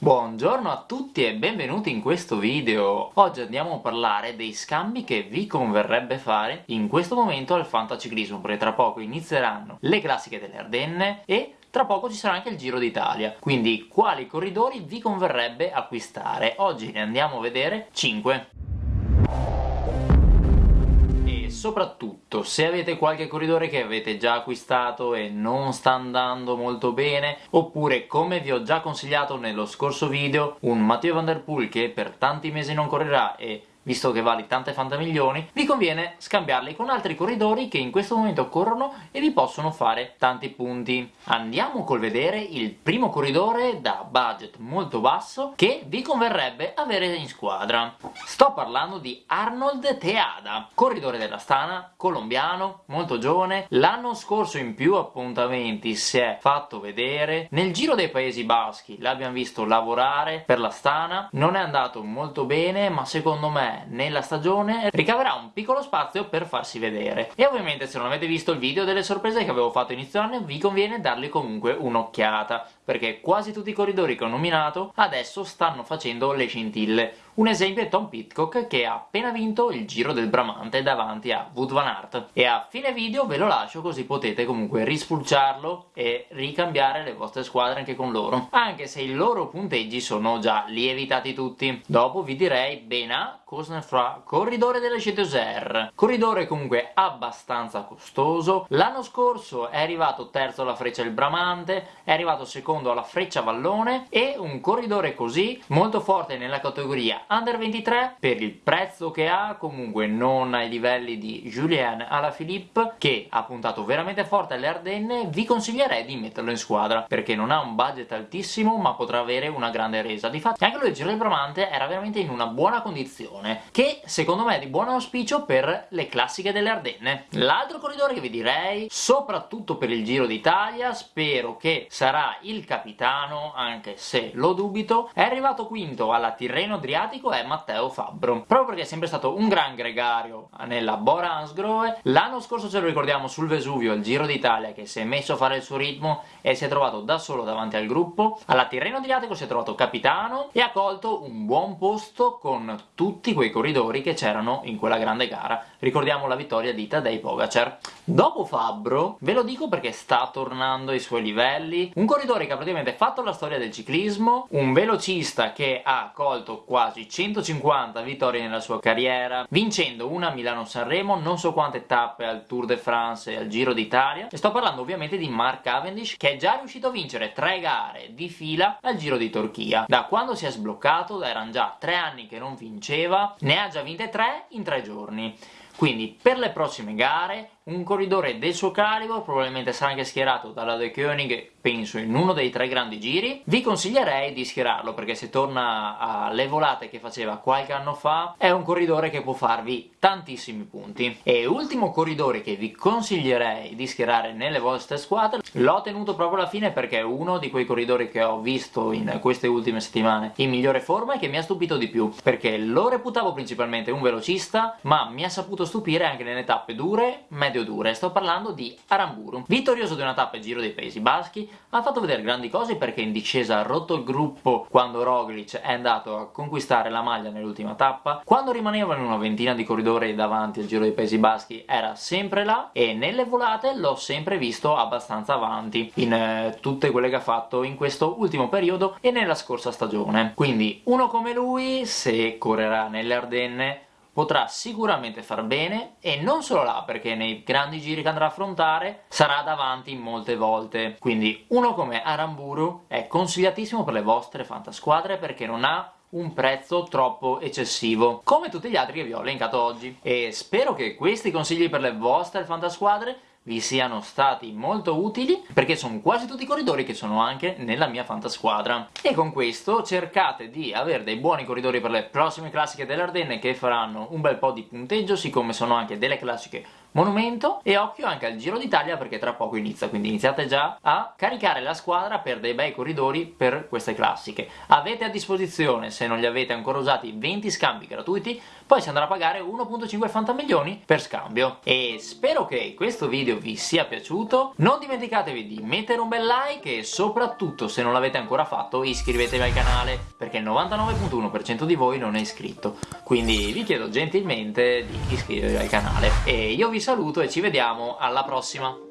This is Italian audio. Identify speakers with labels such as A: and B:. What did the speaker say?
A: Buongiorno a tutti e benvenuti in questo video! Oggi andiamo a parlare dei scambi che vi converrebbe fare in questo momento al fantaciclismo, perché tra poco inizieranno le classiche delle Ardenne e tra poco ci sarà anche il Giro d'Italia, quindi quali corridori vi converrebbe acquistare? Oggi ne andiamo a vedere 5 soprattutto se avete qualche corridore che avete già acquistato e non sta andando molto bene oppure come vi ho già consigliato nello scorso video un Matteo Van Der Poel che per tanti mesi non correrà e visto che vali tante fantamilioni, vi conviene scambiarli con altri corridori che in questo momento corrono e vi possono fare tanti punti. Andiamo col vedere il primo corridore da budget molto basso che vi converrebbe avere in squadra. Sto parlando di Arnold Teada, corridore della Stana, colombiano, molto giovane, l'anno scorso in più appuntamenti si è fatto vedere, nel Giro dei Paesi Baschi l'abbiamo visto lavorare per la Stana, non è andato molto bene ma secondo me nella stagione ricaverà un piccolo spazio per farsi vedere. E ovviamente se non avete visto il video delle sorprese che avevo fatto inizio anno vi conviene dargli comunque un'occhiata perché quasi tutti i corridori che ho nominato adesso stanno facendo le scintille un esempio è Tom Pitcock che ha appena vinto il Giro del Bramante davanti a Wood Van Aert. E a fine video ve lo lascio così potete comunque rispulciarlo e ricambiare le vostre squadre anche con loro. Anche se i loro punteggi sono già lievitati tutti. Dopo vi direi Bena Cosnefra corridore delle Ceteuser corridore comunque abbastanza costoso. L'anno scorso è arrivato terzo alla Freccia del Bramante è arrivato secondo alla Freccia Vallone e un corridore così molto forte nella categoria Under 23 per il prezzo che ha comunque non ai livelli di Julien Alaphilippe che ha puntato veramente forte alle Ardenne vi consiglierei di metterlo in squadra perché non ha un budget altissimo ma potrà avere una grande resa. Difatti anche lui Giro del Bramante era veramente in una buona condizione che secondo me è di buon auspicio per le classiche delle Ardenne l'altro corridore che vi direi soprattutto per il Giro d'Italia spero che sarà il capitano anche se lo dubito è arrivato quinto alla Tirreno Adriatico simpatico è Matteo Fabbro proprio perché è sempre stato un gran gregario nella Bora l'anno scorso ce lo ricordiamo sul Vesuvio al Giro d'Italia che si è messo a fare il suo ritmo e si è trovato da solo davanti al gruppo. Alla Tirreno Adriatico si è trovato capitano e ha colto un buon posto con tutti quei corridori che c'erano in quella grande gara. Ricordiamo la vittoria di Tadej Pogacar dopo Fabbro ve lo dico perché sta tornando ai suoi livelli un corridore che ha praticamente fatto la storia del ciclismo un velocista che ha colto quasi 150 vittorie nella sua carriera, vincendo una Milano-Sanremo, non so quante tappe al Tour de France e al Giro d'Italia, e sto parlando ovviamente di Mark Cavendish, che è già riuscito a vincere tre gare di fila al Giro di Turchia. Da quando si è sbloccato, erano già tre anni che non vinceva, ne ha già vinte tre in tre giorni. Quindi per le prossime gare un corridore del suo calibro, probabilmente sarà anche schierato dalla De Koenig, penso in uno dei tre grandi giri, vi consiglierei di schierarlo perché se torna alle volate che faceva qualche anno fa è un corridore che può farvi tantissimi punti. E ultimo corridore che vi consiglierei di schierare nelle vostre squadre, l'ho tenuto proprio alla fine perché è uno di quei corridori che ho visto in queste ultime settimane in migliore forma e che mi ha stupito di più, perché lo reputavo principalmente un velocista, ma mi ha saputo stupire anche nelle tappe dure, medio dure, sto parlando di Aramburu. Vittorioso di una tappa Giro dei Paesi Baschi, ha fatto vedere grandi cose perché in discesa ha rotto il gruppo quando Roglic è andato a conquistare la maglia nell'ultima tappa, quando rimanevano una ventina di corridori davanti al Giro dei Paesi Baschi era sempre là e nelle volate l'ho sempre visto abbastanza avanti in eh, tutte quelle che ha fatto in questo ultimo periodo e nella scorsa stagione. Quindi uno come lui, se correrà nelle Ardenne, potrà sicuramente far bene e non solo là perché nei grandi giri che andrà a affrontare sarà davanti molte volte. Quindi uno come Aramburu è consigliatissimo per le vostre fantasquadre perché non ha un prezzo troppo eccessivo come tutti gli altri che vi ho elencato oggi. E spero che questi consigli per le vostre fantasquadre vi siano stati molto utili perché sono quasi tutti i corridori che sono anche nella mia fantasquadra. E con questo cercate di avere dei buoni corridori per le prossime classiche dell'Ardenne che faranno un bel po' di punteggio siccome sono anche delle classiche monumento e occhio anche al Giro d'Italia perché tra poco inizia quindi iniziate già a caricare la squadra per dei bei corridori per queste classiche avete a disposizione se non li avete ancora usati 20 scambi gratuiti poi si andrà a pagare 1.5 fantamilioni per scambio. E spero che questo video vi sia piaciuto, non dimenticatevi di mettere un bel like e soprattutto se non l'avete ancora fatto iscrivetevi al canale, perché il 99.1% di voi non è iscritto, quindi vi chiedo gentilmente di iscrivervi al canale. E io vi saluto e ci vediamo alla prossima!